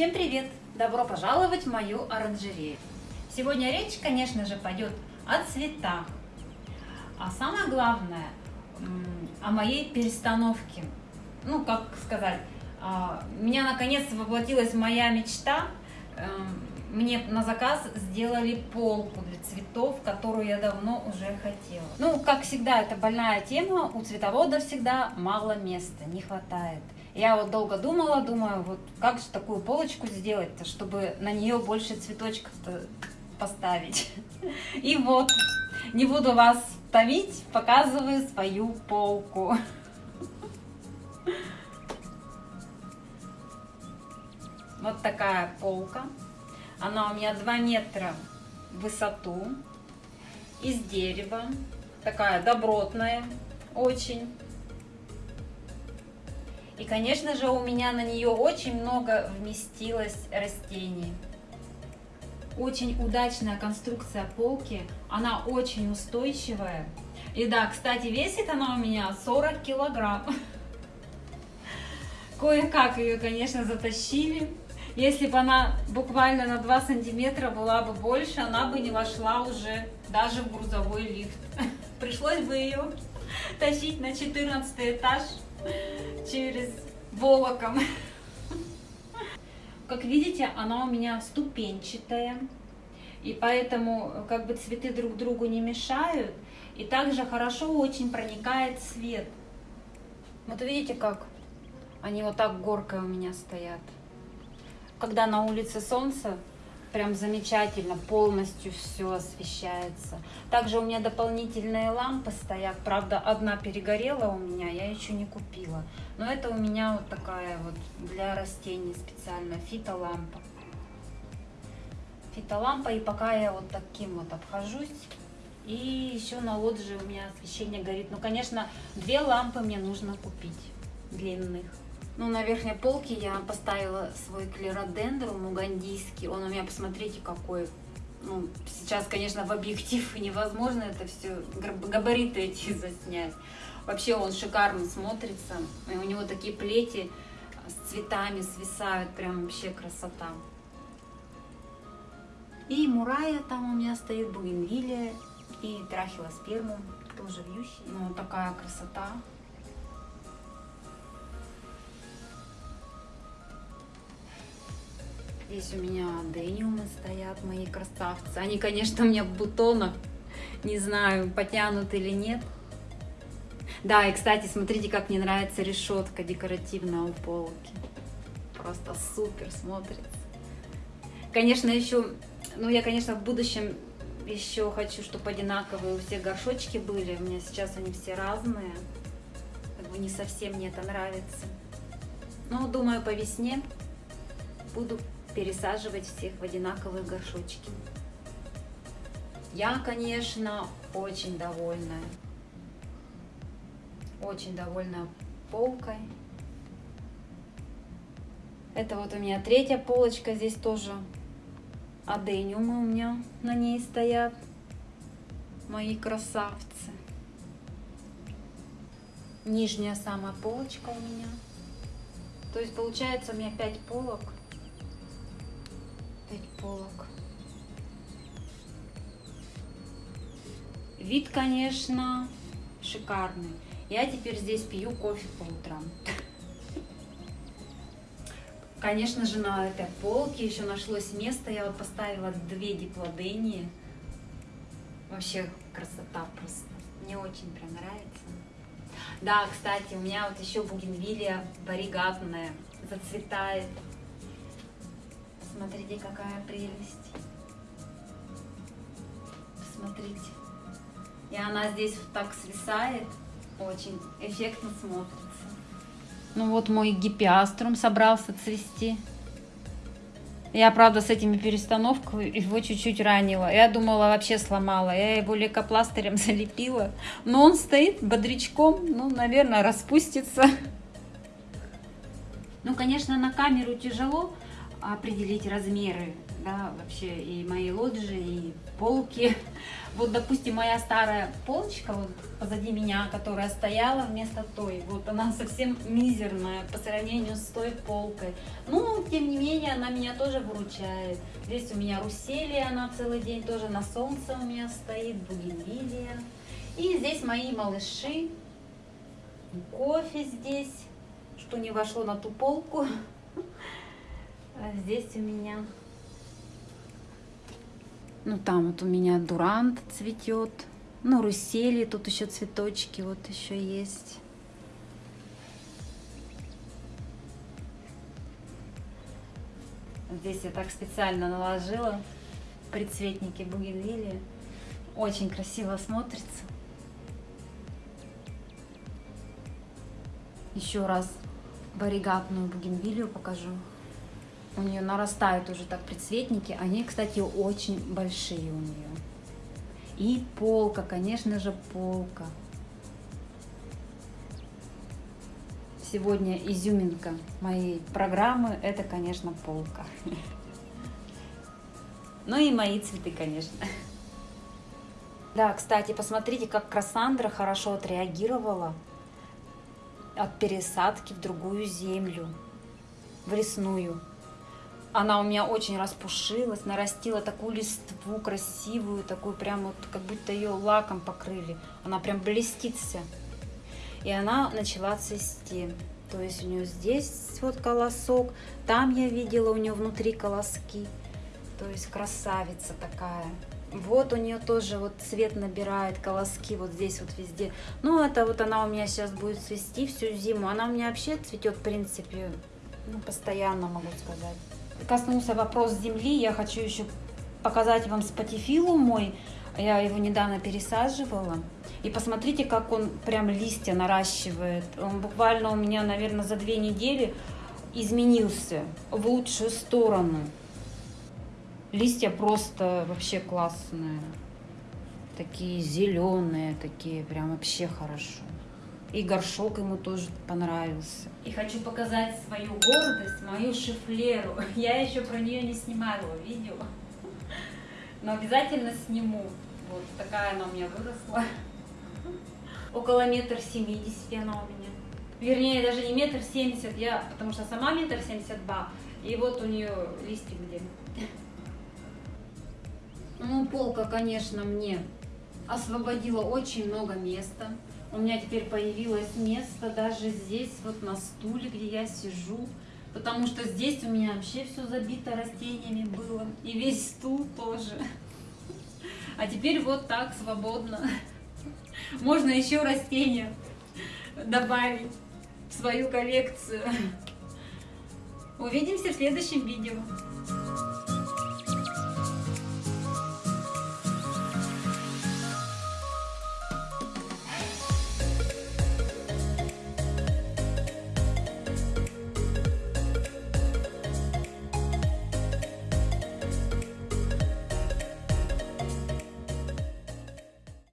Всем привет! Добро пожаловать в мою оранжерею! Сегодня речь, конечно же, пойдет о цветах. А самое главное, о моей перестановке. Ну, как сказать, а, у меня наконец воплотилась моя мечта. Эм, мне на заказ сделали полку для цветов, которую я давно уже хотела. Ну, как всегда, это больная тема. У цветовода всегда мало места, не хватает. Я вот долго думала, думаю, вот как же такую полочку сделать-то, чтобы на нее больше цветочков поставить. И вот, не буду вас томить, показываю свою полку. Вот такая полка. Она у меня 2 метра в высоту, из дерева, такая добротная очень. И, конечно же, у меня на нее очень много вместилось растений. Очень удачная конструкция полки, она очень устойчивая. И да, кстати, весит она у меня 40 килограмм. Кое-как ее, конечно, затащили. Если бы она буквально на 2 сантиметра была бы больше, она бы не вошла уже даже в грузовой лифт. Пришлось бы ее тащить на 14 этаж через волоком. Как видите, она у меня ступенчатая. И поэтому как бы цветы друг другу не мешают. И также хорошо очень проникает свет. Вот видите, как они вот так горкой у меня стоят когда на улице солнце, прям замечательно, полностью все освещается. Также у меня дополнительные лампы стоят, правда, одна перегорела у меня, я еще не купила. Но это у меня вот такая вот для растений специально фитолампа. Фитолампа, и пока я вот таким вот обхожусь, и еще на лоджии у меня освещение горит. Ну, конечно, две лампы мне нужно купить длинных. Ну, на верхней полке я поставила свой клеродендрум угандийский. Он у меня, посмотрите, какой. Ну, сейчас, конечно, в объектив невозможно это все, габариты эти заснять. Вообще он шикарно смотрится. И у него такие плети с цветами свисают. Прям вообще красота. И мурая там у меня стоит, бугенвилия и трахилоспермум, тоже вьющий. Ну, такая красота. Здесь у меня дениумы стоят, мои красавцы. Они, конечно, у меня в бутонах. Не знаю, потянут или нет. Да, и, кстати, смотрите, как мне нравится решетка декоративная у полки. Просто супер смотрится. Конечно, еще, ну, я, конечно, в будущем еще хочу, чтобы одинаковые у всех горшочки были. У меня сейчас они все разные. Как бы не совсем мне это нравится. Но, думаю, по весне буду пересаживать всех в одинаковые горшочки. Я, конечно, очень довольна. Очень довольна полкой. Это вот у меня третья полочка. Здесь тоже адениумы у меня на ней стоят. Мои красавцы. Нижняя самая полочка у меня. То есть получается у меня 5 полок. 5 полок. Вид, конечно, шикарный. Я теперь здесь пью кофе по утрам. Конечно же, на этой полке еще нашлось место. Я вот поставила две диплодении. Вообще красота просто. Мне очень прям нравится. Да, кстати, у меня вот еще бугенвилия варигатная зацветает. Смотрите, какая прелесть. Смотрите. И она здесь так свисает. Очень эффектно смотрится. Ну вот мой гипиаструм собрался цвести. Я, правда, с этими перестановками его чуть-чуть ранила. Я думала, вообще сломала. Я его лейкопластырем залепила. Но он стоит бодрячком. Ну, наверное, распустится. Ну, конечно, на камеру тяжело определить размеры да, вообще и мои лоджии, и полки. Вот, допустим, моя старая полочка вот позади меня, которая стояла вместо той, вот она совсем мизерная по сравнению с той полкой. Ну, тем не менее, она меня тоже выручает. Здесь у меня руселия, она целый день тоже на солнце у меня стоит, бугенвилия. И здесь мои малыши, кофе здесь, что не вошло на ту полку. А здесь у меня ну, там вот у меня дурант цветет. Ну, русели, тут еще цветочки вот еще есть. Здесь я так специально наложила предцветники бугенвилии. Очень красиво смотрится. Еще раз варигатную бугенвилию покажу у нее нарастают уже так предцветники. Они, кстати, очень большие у нее. И полка, конечно же, полка. Сегодня изюминка моей программы – это, конечно, полка. Ну и мои цветы, конечно. Да, кстати, посмотрите, как Красандра хорошо отреагировала от пересадки в другую землю, в лесную. Она у меня очень распушилась, нарастила такую листву красивую, такую прям вот, как будто ее лаком покрыли. Она прям блестит вся. И она начала цвести. То есть у нее здесь вот колосок, там я видела у нее внутри колоски. То есть красавица такая. Вот у нее тоже вот цвет набирает колоски вот здесь вот везде. Ну это вот она у меня сейчас будет цвести всю зиму. Она у меня вообще цветет в принципе ну, постоянно могу сказать коснулся вопрос земли, я хочу еще показать вам спатифилу мой. Я его недавно пересаживала. И посмотрите, как он прям листья наращивает. Он буквально у меня, наверное, за две недели изменился в лучшую сторону. Листья просто вообще классные. Такие зеленые, такие прям вообще хорошо. И горшок ему тоже понравился. И хочу показать свою гордость, мою шифлеру. Я еще про нее не снимала видео. Но обязательно сниму. Вот такая она у меня выросла. Около метр семидесяти она у меня. Вернее, даже не метр семьдесят, я, потому что сама метр семьдесят два. И вот у нее листик где. Ну, полка, конечно, мне освободила очень много места. У меня теперь появилось место даже здесь, вот на стуле, где я сижу. Потому что здесь у меня вообще все забито растениями было. И весь стул тоже. А теперь вот так свободно. Можно еще растения добавить в свою коллекцию. Увидимся в следующем видео.